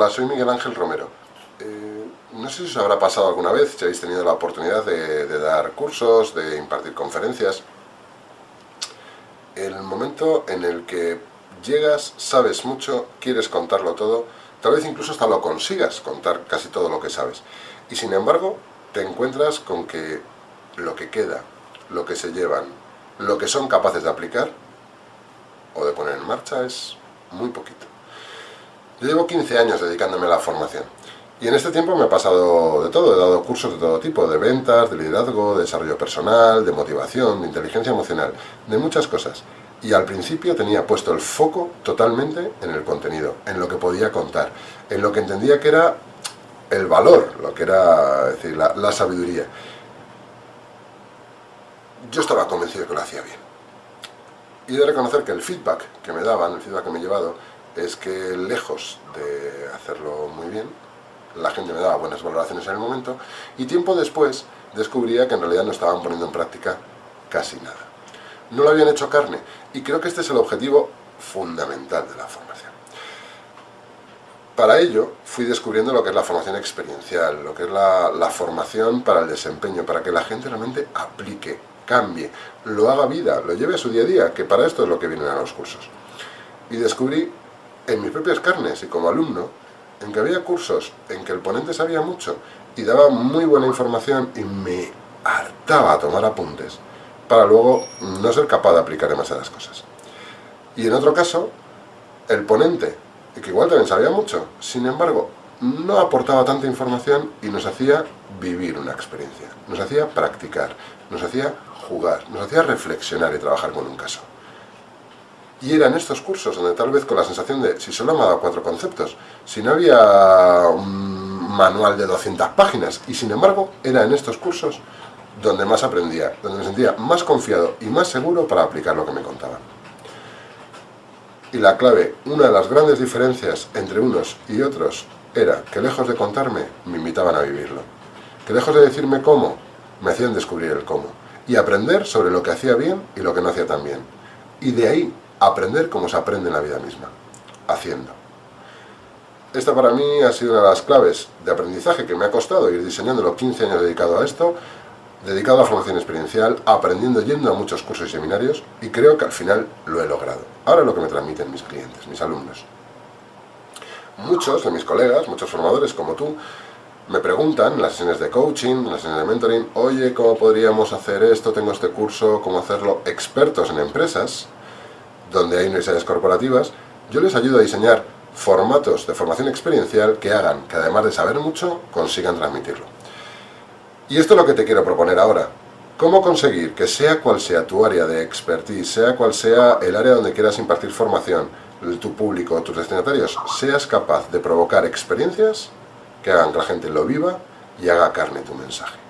Hola, soy Miguel Ángel Romero. Eh, no sé si os habrá pasado alguna vez, si habéis tenido la oportunidad de, dar cursos, de impartir conferencias. El momento en el que llegas, sabes mucho, quieres contarlo todo, tal vez incluso hasta lo consigas contar casi todo lo que sabes. Y sin embargo, te encuentras con que lo que queda, lo que se llevan, lo que son capaces de aplicar o de poner en marcha es muy poquito. Yo llevo 15 años dedicándome a la formación. Y en este tiempo me ha pasado de todo, he dado cursos de todo tipo, de ventas, de liderazgo, de desarrollo personal, de motivación, de inteligencia emocional, de muchas cosas. Y al principio tenía puesto el foco totalmente en el contenido, en lo que podía contar, en lo que entendía que era el valor, lo que era decir, la, la sabiduría. Yo estaba convencido de que lo hacía bien. Y de reconocer que el feedback que me daban, el feedback que me he llevado, es que lejos de hacerlo muy bien, la gente me daba buenas valoraciones en el momento, y tiempo después descubría que en realidad no estaban poniendo en práctica casi nada. No lo habían hecho carne, y creo que este es el objetivo fundamental de la formación. Para ello, fui descubriendo lo que es la formación experiencial, lo que es la, formación para el desempeño, para que la gente realmente aplique, cambie, lo haga vida, lo lleve a su día a día, que para esto es lo que vienen a los cursos. Y descubrí en mis propias carnes y como alumno, en que había cursos en que el ponente sabía mucho y daba muy buena información y me hartaba tomar apuntes para luego no ser capaz de aplicar demasiadas cosas. Y en otro caso, el ponente, que igual también sabía mucho, sin embargo, no aportaba tanta información y nos hacía vivir una experiencia, nos hacía practicar, nos hacía jugar, nos hacía reflexionar y trabajar con un caso. Y eran estos cursos donde tal vez con la sensación de, si solo me ha dado cuatro conceptos, si no había un manual de 200 páginas, y sin embargo, era en estos cursos donde más aprendía, donde me sentía más confiado y más seguro para aplicar lo que me contaban. Y la clave, una de las grandes diferencias entre unos y otros, era que lejos de contarme, me invitaban a vivirlo. Que lejos de decirme cómo, me hacían descubrir el cómo. Y aprender sobre lo que hacía bien y lo que no hacía tan bien. Y de ahí aprender como se aprende en la vida misma, haciendo. Esta para mí ha sido una de las claves de aprendizaje que me ha costado ir diseñando los 15 años dedicado a esto, dedicado a formación experiencial, aprendiendo yendo a muchos cursos y seminarios, y creo que al final lo he logrado. Ahora lo que me transmiten mis clientes, mis alumnos. Muchos de mis colegas, muchos formadores como tú, me preguntan en las sesiones de coaching, en las sesiones de mentoring, oye, ¿cómo podríamos hacer esto? Tengo este curso, ¿cómo hacerlo? Expertos en empresas, donde hay universidades corporativas, yo les ayudo a diseñar formatos de formación experiencial que hagan que además de saber mucho, consigan transmitirlo. Y esto es lo que te quiero proponer ahora. ¿Cómo conseguir que sea cual sea tu área de expertise, sea cual sea el área donde quieras impartir formación, tu público, tus destinatarios, seas capaz de provocar experiencias que hagan que la gente lo viva y haga carne tu mensaje?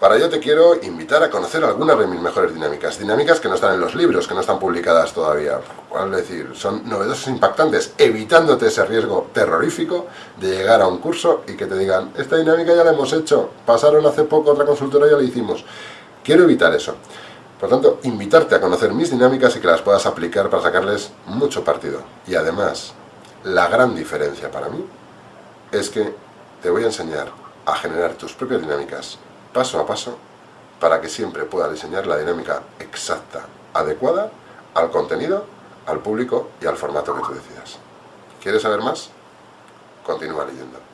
Para ello te quiero invitar a conocer algunas de mis mejores dinámicas, dinámicas que no están en los libros, que no están publicadas todavía, es decir, son novedosas e impactantes, evitándote ese riesgo terrorífico de llegar a un curso y que te digan, esta dinámica ya la hemos hecho, pasaron hace poco otra consultora y ya la hicimos. Quiero evitar eso. Por tanto, invitarte a conocer mis dinámicas y que las puedas aplicar para sacarles mucho partido. Y además, la gran diferencia para mí es que te voy a enseñar a generar tus propias dinámicas paso a paso para que siempre pueda diseñar la dinámica exacta, adecuada al contenido, al público y al formato que tú decidas. ¿Quieres saber más? Continúa leyendo.